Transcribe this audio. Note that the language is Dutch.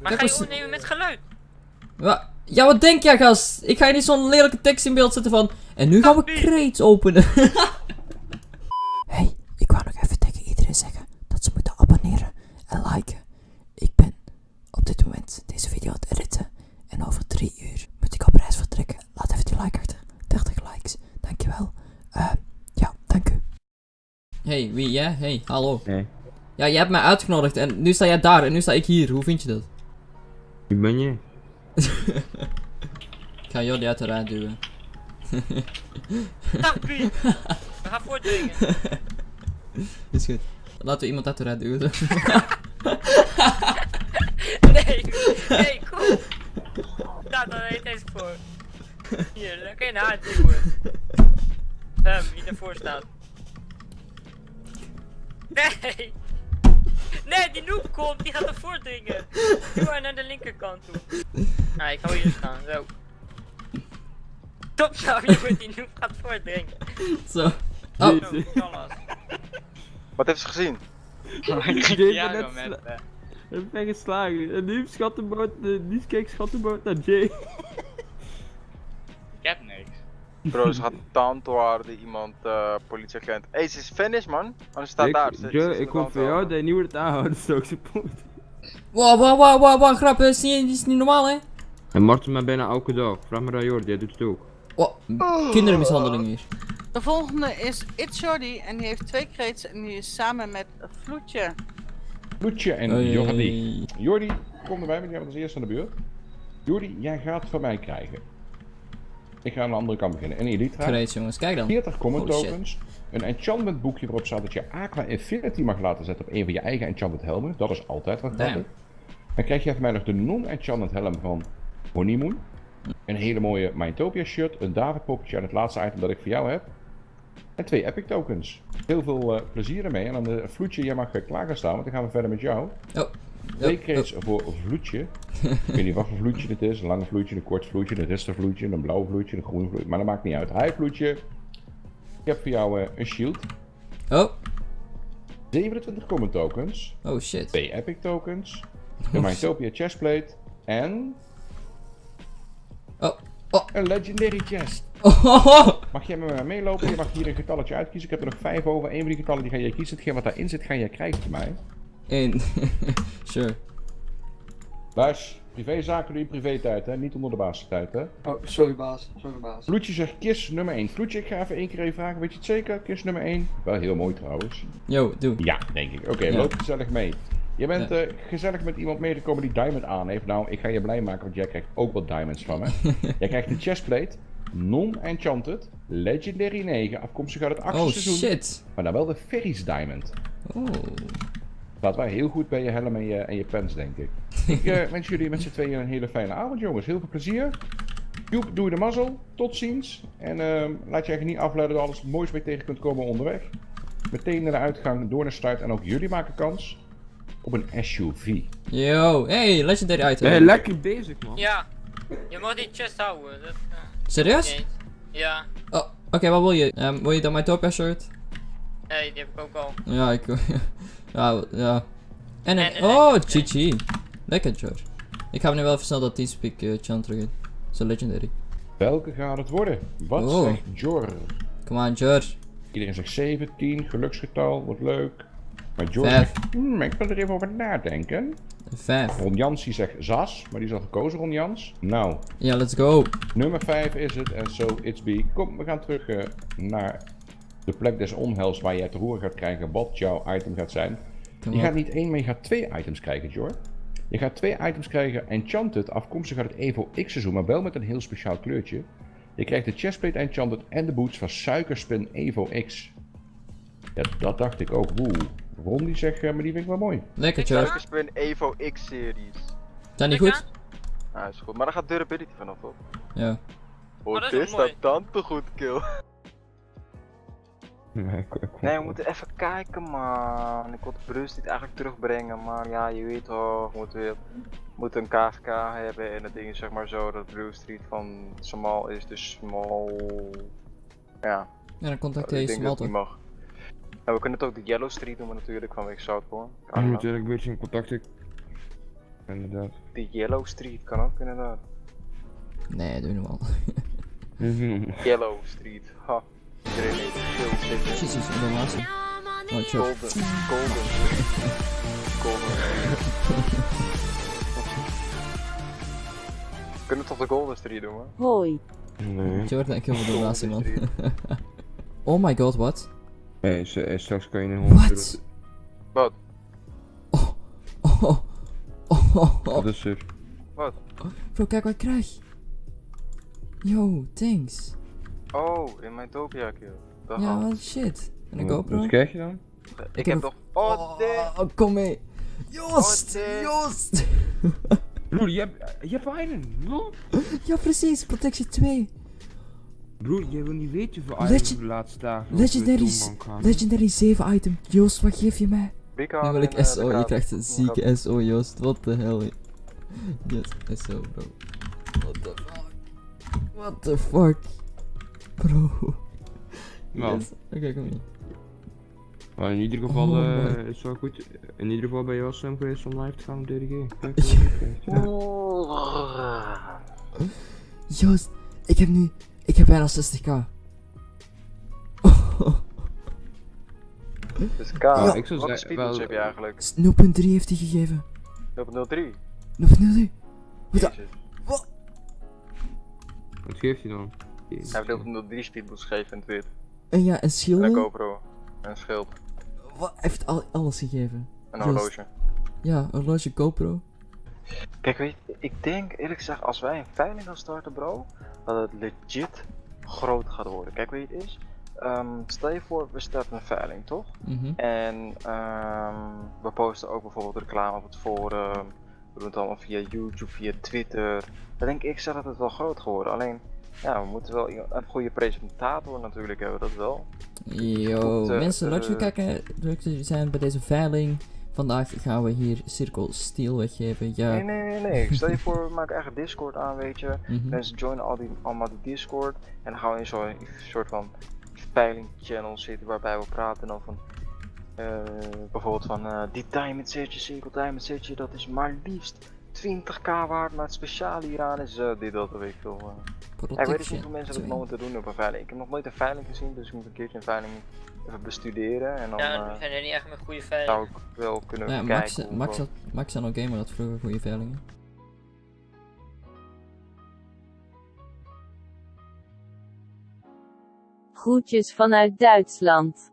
Maar ga je opnemen met geluid? Ja, wat denk jij, gast? Ik ga je niet zo'n lelijke tekst in beeld zetten van... En nu gaan we crates openen. hey, ik wou nog even tegen iedereen zeggen dat ze moeten abonneren en liken. Ik ben op dit moment deze video aan het editen. En over drie uur moet ik op reis vertrekken. Laat even die like achter. 30 likes. Dankjewel. Eh, ja, dank u. Hey, wie jij? Hey, hallo. Ja, jij hebt mij uitgenodigd en nu sta jij daar en nu sta ik hier. Hoe vind je dat? Wie ben je? Ik ga Jordi uit de rij duwen. Kappie! We gaan voordringen. Is goed. Laten we iemand uit de rij duwen. Nee, nee, kom. Daar dan heet deze voor. Hier, lekker in haar duwen. Hem, die ervoor staat. Nee! Nee, die noob komt, die gaat ervoor dringen. Doe maar naar de linkerkant toe. Nou, ik ga hier staan, zo. Stop nou, jongen, die noob gaat voordringen. Zo. Oh, Zo, kallas. Wat heeft ze gezien? Ik Ja, net Ik ben geslagen. En nu schattenboot, uh, nu keek schattenboot naar Jay. ik heb niks. Bro, ze gaat tandwaarden iemand, eh politieagent. Hé, ze is finish man. Oh, ze staat daar. Ze- ze Joe, is ik kom voor het jou, dat je niet wordt aanhouden, stook ze poot. Wow, wow, wow, wow, wow, grap, is niet, is niet normaal, hè? En Marten maar bijna elke dag. Vraag maar aan Jordi, jij doet het ook. Wow, kindermishandeling hier. De volgende is It's Jordi en die heeft twee crates en die is samen met Vloetje. Loetje en Hey. Jordi. Jordi, kom erbij, want jij bent als eerste aan de beurt. Jordi, jij gaat van mij krijgen. Ik ga aan de andere kant beginnen. Een Elytra, Great, jongens, kijk dan. 40 common Holy shit. tokens, een enchantment boekje waarop staat dat je Aqua Infinity mag laten zetten op een van je eigen enchantment helmen. Dat is altijd wat grappig. Dan krijg je van mij nog de non-enchantment helm van Honeymoon. Een hele mooie Mytopia shirt, een David poppetje en het laatste item dat ik voor jou heb. En twee epic tokens. Heel veel eh, plezier ermee. En dan de vloedje, jij mag uh, klaar gaan staan, want dan gaan we verder met jou. Oh. Twee Oh, crates voor vloedje. ik weet niet wat voor vloedje dit is. Een lange vloedje, een kort vloedje, een rustig vloedje, een blauw vloedje, een groen vloedje. Maar dat maakt niet uit. Hi vloedje. Ik heb voor jou eh, een shield. Oh, 27 common tokens. oh shit. Twee epic tokens. Een Mytopia chestplate. En Oh, oh. een legendary chest. Oh, oh, oh. Mag jij met mij meelopen? Je mag hier een getalletje uitkiezen. Ik heb er nog vijf over. Eén van die getallen die ga jij kiezen. Hetgeen wat daarin zit, ga jij krijgen van mij. Eén. sure. Luis, privézaken doe je privé-tijd, hè? Niet onder de basistijd, hè? Oh, sorry baas, sorry baas. Vloedje zegt kist nummer 1. Vloedje, ik ga even één keer even vragen. Weet je het zeker? Kist nummer 1. Wel heel mooi trouwens. Yo, doe. Ja, denk ik. Oké, Ja. loop gezellig mee. Je bent Ja. eh, gezellig met iemand meegekomen die diamond aan heeft. Nou, ik ga je blij maken, want jij krijgt ook wat diamonds van me. jij krijgt een chestplate. Non-enchanted. Legendary 9. Afkomstig uit het achtste Oh seizoen. shit. Maar dan wel de Ferry's Diamond. Oh. Staat wel heel goed bij je helm en je, en je pens, denk ik. ik eh, wens jullie met z'n tweeën een hele fijne avond, jongens. Heel veel plezier. Joep, doe je de mazzel. Tot ziens. En ehm, laat je eigenlijk niet afleiden door alles moois mee tegen kunt komen onderweg. Meteen naar de uitgang, door naar start. En ook jullie maken kans op een SUV. Yo, hey, legendary item. Ben je lekker bezig, man? Ja, je mag die chest houden. Dat. Serieus? Nee. Ja, Oh, oké, wat wil je? Ehm, wil je dan mijn Topia shirt? Nee, die heb ik ook al. Ja, ik Ja, ja. En een... En een oh, GG. Lekker, George. Ik ga nu wel even snel dat Teamspeak uh, chant terug in. Zo legendary. Welke gaat het worden? Wat Oh. zegt Jor? Come on, George. Iedereen zegt 17, geluksgetal, wordt leuk. Maar George Vijf. zegt, hmm, ik wil er even over nadenken. Vijf. Ron Jans die zegt Zas, maar die is al gekozen, Ron Jans. Nou, Ja, let's go. nummer 5 is het en so it's be. Kom, we gaan terug eh, naar de plek des onheils waar jij te horen gaat krijgen wat jouw item gaat zijn. Je op. gaat niet één, maar je gaat twee items krijgen, Jor. Je gaat twee items krijgen, Enchanted, afkomstig uit het Evo X seizoen, maar wel met een heel speciaal kleurtje. Je krijgt de chestplate Enchanted en de boots van Suikerspin Evo X. Ja, dat dacht ik ook. Oeh. Ron die zegt, eh, maar die vind ik wel mooi. Lekker, ga- Suikerspin Evo X-series. Zijn die goed? Nou, is goed. Maar daar gaat durability vanaf op. Ja. Oh, dat is dit mooi. staat dan te goed, kill. Nee, ik- ik- Nee, we moeten even kijken, man. Ik wil de Bruce niet eigenlijk terugbrengen, maar ja, je weet toch, we moeten, weer- we moeten een KFK hebben en het ding is zeg maar zo dat Bruce Street van small is, dus small. Ja, Ja, dan contacteer je denk dat niet mag. En we kunnen het ook de Yellow Street noemen natuurlijk, vanwege Southport. Je moet natuurlijk een beetje in contact. ik- Inderdaad. Die Yellow Street kan ook inderdaad. Nee, doe normaal. Yellow Street, ha. Iedereen heeft veel zitten. Jezus, en de laatste. Oh, chill. Golden, Golden. Golden Street. Kunnen we toch de Golden Street doen, man? Hoi. Nee. Jordan, ik heb wel de laatste, man. Oh my god, wat? Nee, s- eh, straks kan je een 100 Wat? Wat? Oh, oh, oh, oh, oh. Wat is er? Wat? Bro, kijk wat ik krijg. Yo, thanks. Oh, in mijn Topia kill. Dat Ja, wat shit. En een Wat- GoPro? Wat krijg je dan? Ik heb heb nog. Oh! Oh, kom mee. Joost, Oh. Joost. Broer, je hebt, je hebt iron. Ja, precies, protectie 2. Broer, jij wil niet weten hoeveel Legend- items de laatste dagen Legendary, de legendary 7 item. Joost, wat geef je mij? Bika Nu wil ik eh, SO, de je krijgt een zieke SO, Joost. What the hell? Yes, SO, bro. What the fuck? What the fuck? Bro. Nou, Yes. Oké, kom hier. maar in ieder geval Oh eh, my. is het wel goed. In ieder geval ben je wel slim geweest om live te gaan op DDG. Kijk, Ja. ja. Oeh. Joost, ik heb nu... Ik heb bijna 60k. Dus K, Ja. Ik zou zeggen, wel- heb je eigenlijk? 0.3 heeft hij gegeven. 0.03. 0.03. Wat Jezus. Wat? Wat geeft hij dan? Hij heeft 0.03 speedboost gegeven in Twit. En ja, en En een. GoPro. En een schild. Wat? Hij heeft al, alles gegeven. En een horloge. Ja, horloge, GoPro. Kijk, weet je, ik denk eerlijk gezegd, als wij een veiling gaan starten, bro, dat het legit groot gaat worden. Kijk, weet je het is? Ehm, stel je voor, we starten een veiling, toch? Mhm. En ehm, we posten ook bijvoorbeeld reclame op het forum. We doen het allemaal via YouTube, via Twitter. Dan denk ik zelf dat het wel groot geworden. Alleen, ja, we moeten wel een goede presentator natuurlijk hebben, dat wel. Yo, Goed, eh, mensen, leuk eh, kijken. Leuk jullie zijn bij deze veiling. Vandaag gaan we hier Cirkel Steel weggeven. Ja. Nee, nee, nee, nee. Stel je voor, we maken eigen Discord aan, weet je. Mhm. Mensen joinen al die, allemaal die Discord. En dan gaan we in zo'n soort van veiling channel zitten waarbij we praten dan van. eh, bijvoorbeeld van eh, die diamond setje, cirkel diamond setje, dat is maar liefst 20k waard, maar het speciale hieraan is dit, dat, weet ik veel. Ja, ik weet niet hoeveel mensen dat momenteel doen op een veiling. Ik heb nog nooit een veiling gezien, dus ik moet een keertje een veiling even bestuderen. En dan Ja, eh, we zijn er niet echt met goede zou veiling. ik wel kunnen Ja, kijken. Max, Max, had, Max en Gamer had vroeger goede veilingen. Groetjes vanuit Duitsland.